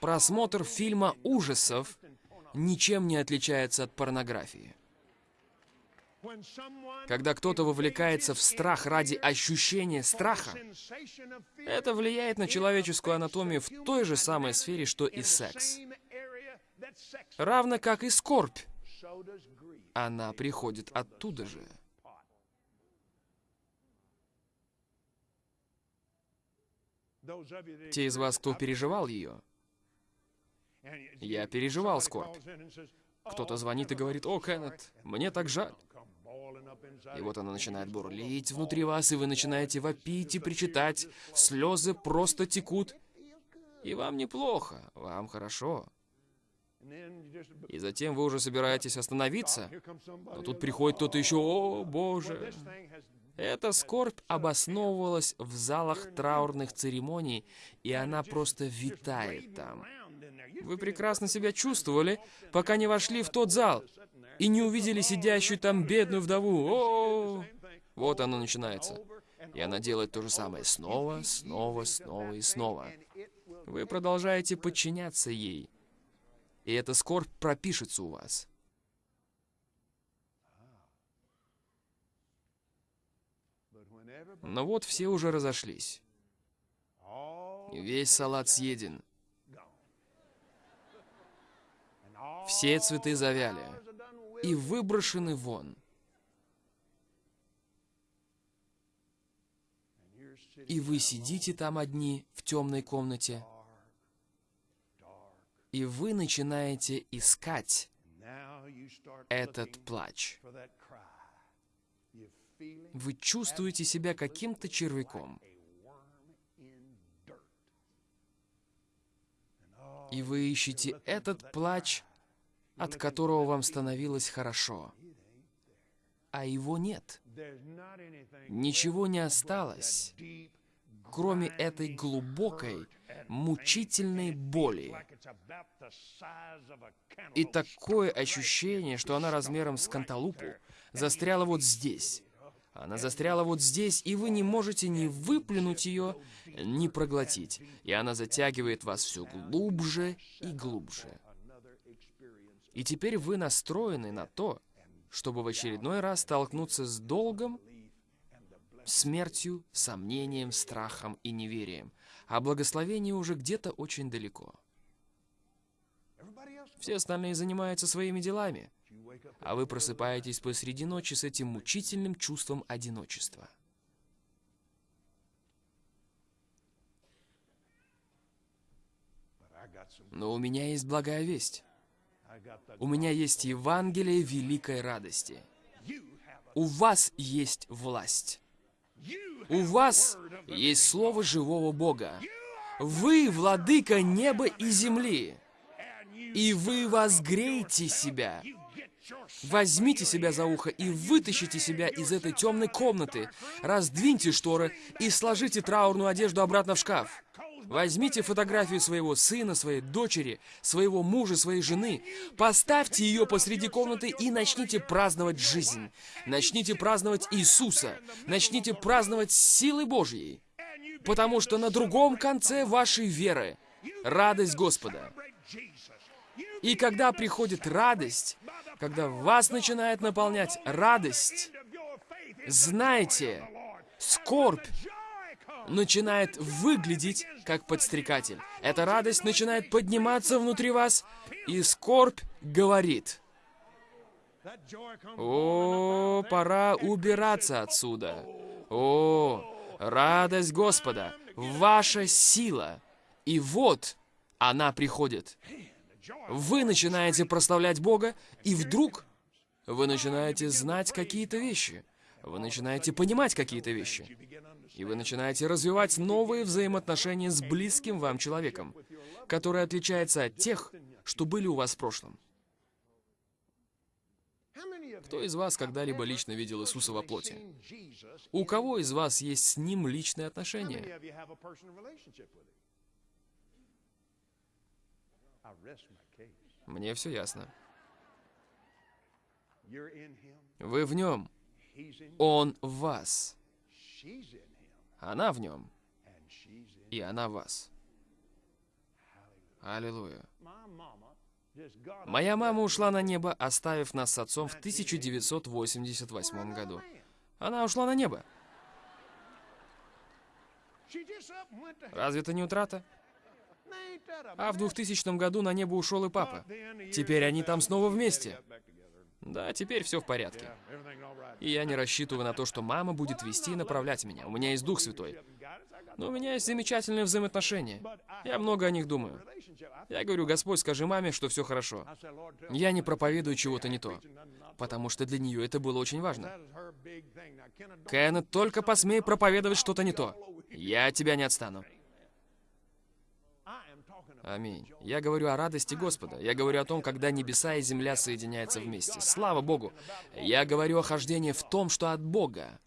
Просмотр фильма ужасов ничем не отличается от порнографии. Когда кто-то вовлекается в страх ради ощущения страха, это влияет на человеческую анатомию в той же самой сфере, что и секс. Равно как и скорбь. Она приходит оттуда же. Те из вас, кто переживал ее, я переживал скорбь. Кто-то звонит и говорит, «О, Кеннет, мне так жаль». И вот она начинает бурлить внутри вас, и вы начинаете вопить и причитать. Слезы просто текут. И вам неплохо, вам хорошо. И затем вы уже собираетесь остановиться, но тут приходит кто-то еще, «О, Боже!» Эта скорбь обосновывалась в залах траурных церемоний, и она просто витает там. Вы прекрасно себя чувствовали, пока не вошли в тот зал и не увидели сидящую там бедную вдову. О, -о, -о, Вот оно начинается. И она делает то же самое снова, снова, снова и снова. Вы продолжаете подчиняться ей. И эта скорбь пропишется у вас. Но вот все уже разошлись. Весь салат съеден. Все цветы завяли и выброшены вон. И вы сидите там одни в темной комнате, и вы начинаете искать этот плач. Вы чувствуете себя каким-то червяком. И вы ищете этот плач, от которого вам становилось хорошо. А его нет. Ничего не осталось, кроме этой глубокой, мучительной боли. И такое ощущение, что она размером с канталупу, застряла вот здесь, она застряла вот здесь, и вы не можете ни выплюнуть ее, ни проглотить. И она затягивает вас все глубже и глубже. И теперь вы настроены на то, чтобы в очередной раз столкнуться с долгом, смертью, сомнением, страхом и неверием. А благословение уже где-то очень далеко. Все остальные занимаются своими делами а вы просыпаетесь посреди ночи с этим мучительным чувством одиночества. Но у меня есть благая весть. У меня есть Евангелие великой радости. У вас есть власть. У вас есть Слово живого Бога. Вы владыка неба и земли. И вы возгреете себя. Возьмите себя за ухо и вытащите себя из этой темной комнаты. Раздвиньте шторы и сложите траурную одежду обратно в шкаф. Возьмите фотографию своего сына, своей дочери, своего мужа, своей жены. Поставьте ее посреди комнаты и начните праздновать жизнь. Начните праздновать Иисуса. Начните праздновать силы Божьей. Потому что на другом конце вашей веры радость Господа. И когда приходит радость, когда вас начинает наполнять радость, знайте, скорбь начинает выглядеть как подстрекатель. Эта радость начинает подниматься внутри вас, и скорбь говорит, «О, пора убираться отсюда! О, радость Господа, ваша сила!» И вот она приходит. Вы начинаете прославлять Бога, и вдруг вы начинаете знать какие-то вещи. Вы начинаете понимать какие-то вещи. И вы начинаете развивать новые взаимоотношения с близким вам человеком, который отличается от тех, что были у вас в прошлом. Кто из вас когда-либо лично видел Иисуса во плоти? У кого из вас есть с Ним личные отношения? Мне все ясно. Вы в нем. Он в вас. Она в нем. И она в вас. Аллилуйя. Моя мама ушла на небо, оставив нас с отцом в 1988 году. Она ушла на небо. Разве это не утрата? А в 2000 году на небо ушел и папа. Теперь они там снова вместе. Да, теперь все в порядке. И я не рассчитываю на то, что мама будет вести и направлять меня. У меня есть Дух Святой. Но у меня есть замечательные взаимоотношения. Я много о них думаю. Я говорю, Господь, скажи маме, что все хорошо. Я не проповедую чего-то не то. Потому что для нее это было очень важно. Кеннет, только посмей проповедовать что-то не то. Я тебя не отстану. Аминь. Я говорю о радости Господа. Я говорю о том, когда небеса и земля соединяются вместе. Слава Богу. Я говорю о хождении в том, что от Бога.